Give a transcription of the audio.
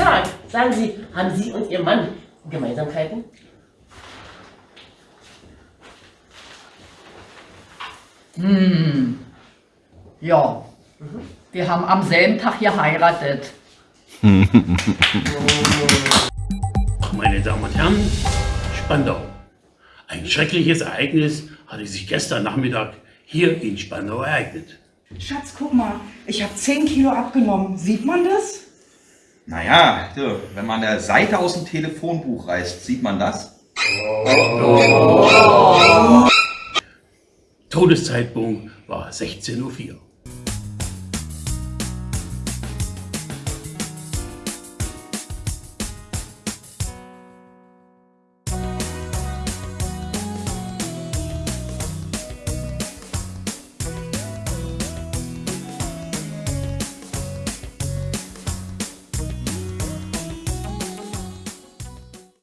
Tag. Sagen Sie, haben Sie und Ihr Mann Gemeinsamkeiten? Hm. Ja. Wir haben am selben Tag geheiratet. Meine Damen und Herren, Spandau. Ein schreckliches Ereignis hatte sich gestern Nachmittag hier in Spandau ereignet. Schatz, guck mal, ich habe 10 Kilo abgenommen. Sieht man das? Naja, so, wenn man eine Seite aus dem Telefonbuch reißt, sieht man das? Todeszeitpunkt war 16.04 Uhr.